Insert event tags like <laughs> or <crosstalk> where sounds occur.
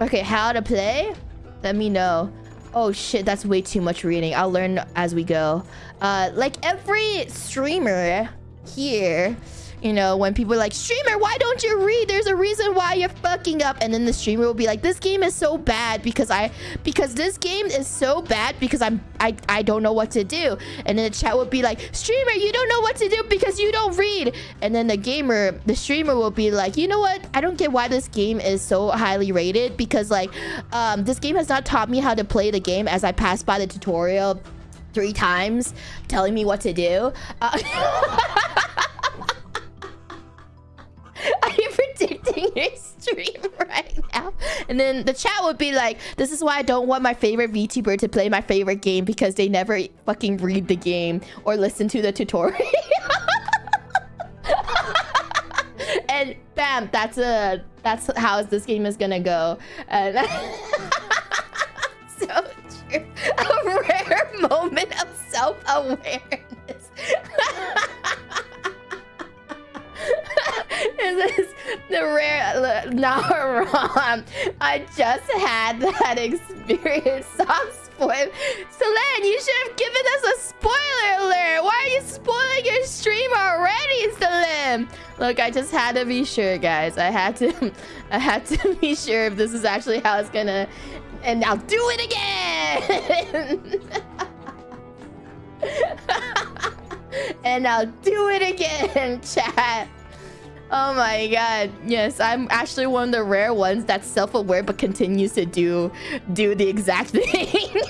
Okay, how to play? Let me know. Oh shit, that's way too much reading. I'll learn as we go. Uh, like every streamer here you know, when people are like, streamer, why don't you read? There's a reason why you're fucking up. And then the streamer will be like, this game is so bad because I, because this game is so bad because I'm, I, I don't know what to do. And then the chat will be like, streamer, you don't know what to do because you don't read. And then the gamer, the streamer will be like, you know what? I don't get why this game is so highly rated because like, um, this game has not taught me how to play the game as I passed by the tutorial three times telling me what to do. Uh <laughs> <laughs> your stream right now? And then the chat would be like, this is why I don't want my favorite VTuber to play my favorite game because they never fucking read the game or listen to the tutorial. <laughs> and bam, that's a that's how this game is gonna go. And <laughs> so true. A rare moment of self-awareness. is the rare not <laughs> wrong. I just had that <laughs> experience. Soft spoil. Celine, you should have given us a spoiler alert. Why are you spoiling your stream already, Celine? Look, I just had to be sure, guys. I had to <laughs> I had to be sure if this is actually how it's gonna and I'll do it again. and I'll do it again, chat. Oh my god. Yes, I'm actually one of the rare ones that's self-aware but continues to do do the exact <laughs> thing.